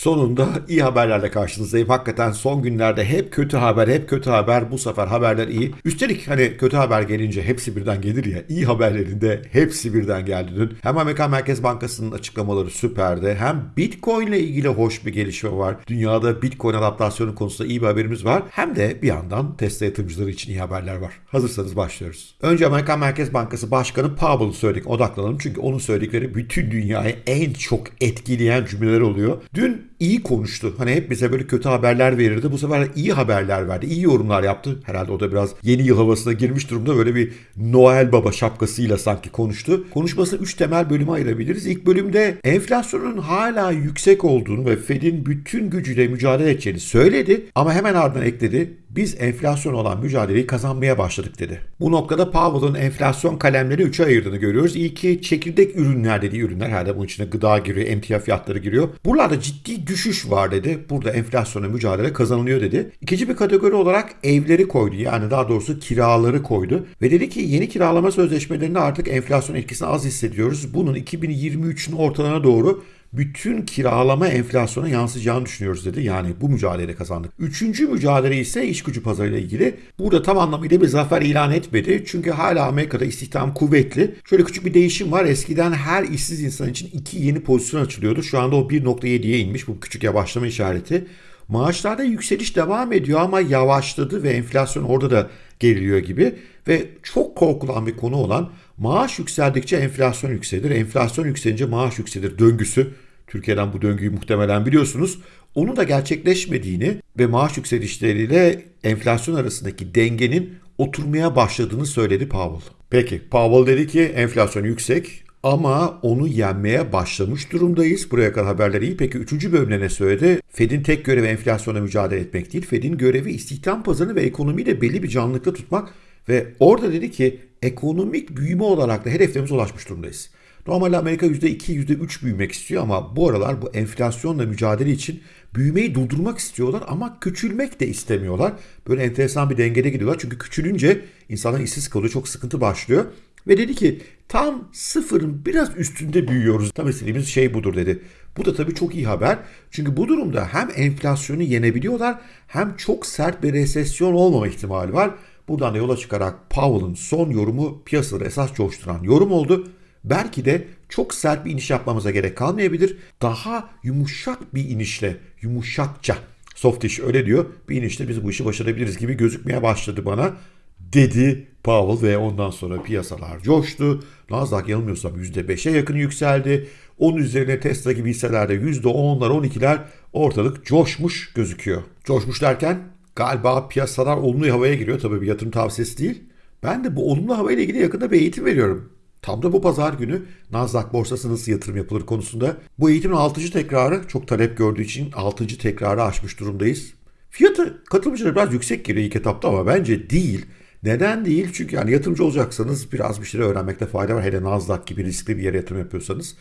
Sonunda iyi haberlerle karşınızdayım. Hakikaten son günlerde hep kötü haber, hep kötü haber. Bu sefer haberler iyi. Üstelik hani kötü haber gelince hepsi birden gelir ya. İyi haberlerinde hepsi birden geldi dün. Hem Amerikan Merkez Bankası'nın açıklamaları süperdi. Hem Bitcoin ile ilgili hoş bir gelişme var. Dünyada Bitcoin adaptasyonu konusunda iyi bir haberimiz var. Hem de bir yandan Tesla yatırımcıları için iyi haberler var. Hazırsanız başlıyoruz. Önce Amerikan Merkez Bankası Başkanı Powell'ın söyledik. Odaklanalım çünkü onun söyledikleri bütün dünyayı en çok etkileyen cümleler oluyor. Dün iyi konuştu. Hani hep bize böyle kötü haberler verirdi. Bu sefer iyi haberler verdi. İyi yorumlar yaptı. Herhalde o da biraz yeni yıl havasına girmiş durumda. Böyle bir Noel Baba şapkasıyla sanki konuştu. Konuşmasını 3 temel bölüme ayırabiliriz. İlk bölümde enflasyonun hala yüksek olduğunu ve Fed'in bütün gücüyle mücadele edeceğini söyledi. Ama hemen ardından ekledi. Biz enflasyon olan mücadeleyi kazanmaya başladık dedi. Bu noktada Powell'ın enflasyon kalemleri 3'e ayırdığını görüyoruz. İlki çekirdek ürünler dediği ürünler. Herhalde bunun içine gıda giriyor, emtia fiyatları giriyor. Buralarda ciddi düşüş var dedi. Burada enflasyona mücadele kazanılıyor dedi. İkinci bir kategori olarak evleri koydu. Yani daha doğrusu kiraları koydu. Ve dedi ki yeni kiralama sözleşmelerinde artık enflasyon etkisini az hissediyoruz. Bunun 2023'ün ortalarına doğru bütün kiralama enflasyona yansıyacağını düşünüyoruz dedi. Yani bu mücadele kazandık. Üçüncü mücadele ise iş gücü pazarıyla ilgili. Burada tam anlamıyla bir zafer ilan etmedi. Çünkü hala Amerika'da istihdam kuvvetli. Şöyle küçük bir değişim var. Eskiden her işsiz insan için iki yeni pozisyon açılıyordu. Şu anda o 1.7'ye inmiş. Bu küçük yavaşlama işareti. Maaşlarda yükseliş devam ediyor ama yavaşladı ve enflasyon orada da geriliyor gibi. Ve çok korkulan bir konu olan maaş yükseldikçe enflasyon yükselir. Enflasyon yükselince maaş yükselir döngüsü. Türkiye'den bu döngüyü muhtemelen biliyorsunuz. Onun da gerçekleşmediğini ve maaş yükselişleriyle enflasyon arasındaki dengenin oturmaya başladığını söyledi Powell. Peki Powell dedi ki enflasyon yüksek ama onu yenmeye başlamış durumdayız. Buraya kadar haberler iyi. Peki üçüncü bölümde ne söyledi? Fed'in tek görevi enflasyona mücadele etmek değil. Fed'in görevi istihdam pazarını ve ekonomiyi de belli bir canlılıkta tutmak. Ve orada dedi ki ekonomik büyüme olarak da hedeflerimize ulaşmış durumdayız. Normalde Amerika %2, %3 büyümek istiyor ama bu aralar bu enflasyonla mücadele için büyümeyi durdurmak istiyorlar ama küçülmek de istemiyorlar. Böyle enteresan bir dengede gidiyorlar. Çünkü küçülünce insanlar işsiz kalıyor, çok sıkıntı başlıyor. Ve dedi ki tam sıfırın biraz üstünde büyüyoruz. Tam istediğimiz şey budur dedi. Bu da tabii çok iyi haber. Çünkü bu durumda hem enflasyonu yenebiliyorlar hem çok sert bir resesyon olmama ihtimali var. Buradan da yola çıkarak Powell'ın son yorumu piyasaları esas coşturan yorum oldu. Belki de çok sert bir iniş yapmamıza gerek kalmayabilir. Daha yumuşak bir inişle, yumuşakça, soft iş öyle diyor. Bir inişle biz bu işi başarabiliriz gibi gözükmeye başladı bana dedi Powell ve ondan sonra piyasalar coştu. Nasdaq yanılmıyorsam %5'e yakın yükseldi. Onun üzerine Tesla gibi hisselerde %10'lar 12'ler ortalık coşmuş gözüküyor. Coşmuş derken galiba piyasalar olumlu havaya giriyor. Tabii bir yatırım tavsiyesi değil. Ben de bu olumlu havayla ilgili yakında bir eğitim veriyorum. Tam da bu pazar günü Nasdaq borsası nasıl yatırım yapılır konusunda. Bu eğitimin 6. tekrarı çok talep gördüğü için 6. tekrarı aşmış durumdayız. Fiyatı katılımcılara biraz yüksek geliyor ilk etapta ama bence değil. Neden değil? Çünkü yani yatırımcı olacaksanız biraz bir şeyler öğrenmekte fayda var. Hele Nasdaq gibi riskli bir yere yatırım yapıyorsanız.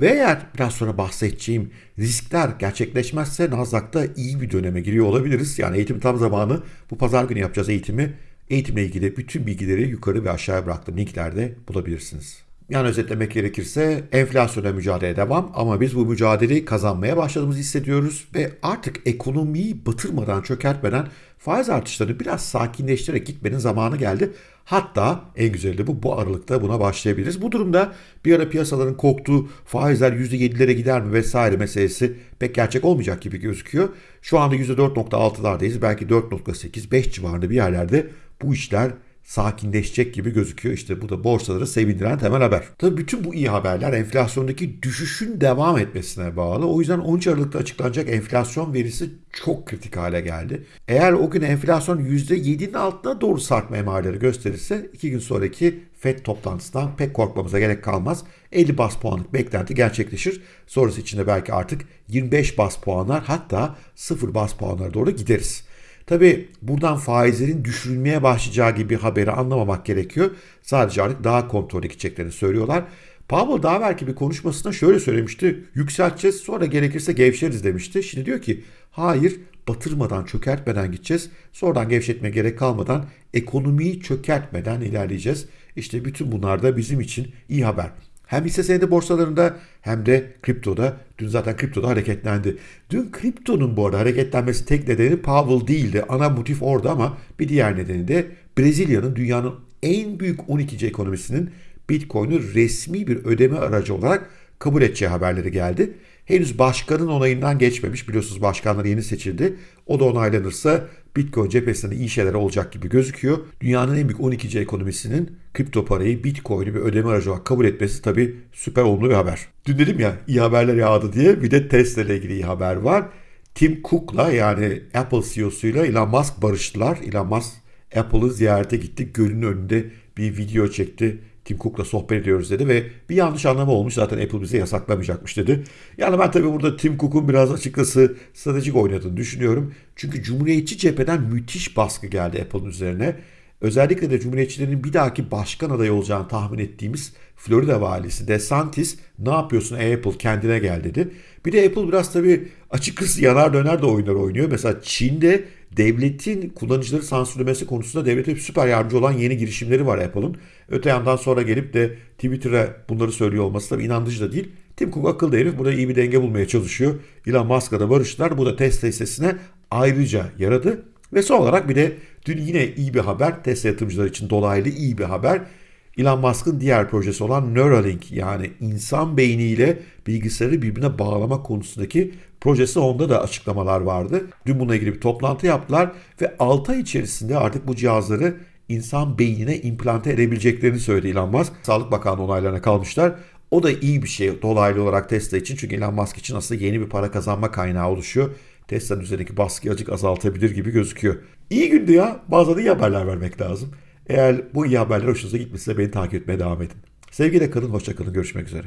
Ve eğer biraz sonra bahsedeceğim riskler gerçekleşmezse Nasdaq'ta iyi bir döneme giriyor olabiliriz. Yani eğitim tam zamanı bu pazar günü yapacağız eğitimi. Eğitimle ilgili bütün bilgileri yukarı ve aşağıya bıraktığım linklerde bulabilirsiniz. Yani özetlemek gerekirse enflasyona mücadele devam ama biz bu mücadeleyi kazanmaya başladığımızı hissediyoruz ve artık ekonomiyi batırmadan, çökertmeden faiz artışlarını biraz sakinleştirerek gitmenin zamanı geldi. Hatta en güzeli bu, bu aralıkta buna başlayabiliriz. Bu durumda bir ara piyasaların korktuğu faizler %7'lere gider mi vesaire meselesi pek gerçek olmayacak gibi gözüküyor. Şu anda %4.6'lardayız. Belki 4.8, 5 civarında bir yerlerde bu işler sakinleşecek gibi gözüküyor. İşte bu da borsaları sevindiren temel haber. Tabii bütün bu iyi haberler enflasyondaki düşüşün devam etmesine bağlı. O yüzden 13 Aralık'ta açıklanacak enflasyon verisi çok kritik hale geldi. Eğer o gün enflasyon %7'nin altına doğru sarkma emareleri gösterirse 2 gün sonraki FED toplantısından pek korkmamıza gerek kalmaz. 50 bas puanlık beklenti gerçekleşir. Sonrası içinde belki artık 25 bas puanlar hatta 0 bas puanlara doğru gideriz. Tabi buradan faizlerin düşürülmeye başlayacağı gibi haberi anlamamak gerekiyor. Sadece artık daha kontrollü gideceklerini söylüyorlar. Powell daha belki bir konuşmasında şöyle söylemişti. Yükselteceğiz sonra gerekirse gevşeriz demişti. Şimdi diyor ki hayır batırmadan çökertmeden gideceğiz. Sonradan gevşetme gerek kalmadan ekonomiyi çökertmeden ilerleyeceğiz. İşte bütün bunlar da bizim için iyi haber. Hem hisse senedi borsalarında hem de kriptoda. Dün zaten kriptoda hareketlendi. Dün kriptonun bu arada hareketlenmesi tek nedeni Powell değildi. Ana motif orada ama bir diğer nedeni de Brezilya'nın dünyanın en büyük 12. ekonomisinin Bitcoin'i resmi bir ödeme aracı olarak kabul edeceği haberleri geldi. Henüz başkanın onayından geçmemiş. Biliyorsunuz başkanlar yeni seçildi. O da onaylanırsa Bitcoin cephesinde iyi şeyler olacak gibi gözüküyor. Dünyanın en büyük 12. ekonomisinin kripto parayı Bitcoin'i bir ödeme aracı olarak kabul etmesi tabii süper olumlu bir haber. Dün dedim ya iyi haberler yağdı diye bir de Tesla ile ilgili iyi haber var. Tim Cook'la yani Apple CEO'suyla Elon Musk barıştılar. Elon Musk Apple'ı ziyarete gitti. Gölün önünde bir video çekti. Tim Cook'la sohbet ediyoruz dedi ve bir yanlış anlama olmuş zaten Apple bize yasaklamayacakmış dedi. Yani ben tabii burada Tim Cook'un biraz açıkçası stratejik oynadığını düşünüyorum. Çünkü Cumhuriyetçi cepheden müthiş baskı geldi Apple'ın üzerine. Özellikle de Cumhuriyetçilerin bir dahaki başkan adayı olacağını tahmin ettiğimiz Florida valisi DeSantis ne yapıyorsun Apple kendine gel dedi. Bir de Apple biraz tabii açıkçası yanar döner de oyunlar oynuyor. Mesela Çin'de devletin kullanıcıları sansürlemesi konusunda devlete süper yardımcı olan yeni girişimleri var Apple'ın. Öte yandan sonra gelip de Twitter'a bunları söylüyor olması tabii inandırıcı da değil. Tim Cook akıllı herif burada iyi bir denge bulmaya çalışıyor. Elon Musk'la da barıştılar. Bu da Tesla hissesine ayrıca yaradı. Ve son olarak bir de dün yine iyi bir haber. Tesla yatırımcıları için dolaylı iyi bir haber. Elon Musk'ın diğer projesi olan Neuralink yani insan beyniyle bilgisayarı birbirine bağlama konusundaki projesi onda da açıklamalar vardı. Dün bununla ilgili bir toplantı yaptılar ve 6 ay içerisinde artık bu cihazları insan beynine implante edebileceklerini söyledi Elon Musk. Sağlık Bakanlığı onaylarına kalmışlar. O da iyi bir şey dolaylı olarak Tesla için. Çünkü Elon Musk için aslında yeni bir para kazanma kaynağı oluşuyor. Tesla'nın üzerindeki baskıyı azıcık azaltabilir gibi gözüküyor. İyi gündü ya. Bazen iyi haberler vermek lazım. Eğer bu iyi haberler hoşunuza gitmişse beni takip etmeye devam edin. Sevgiyle kalın, hoşça kalın. Görüşmek üzere.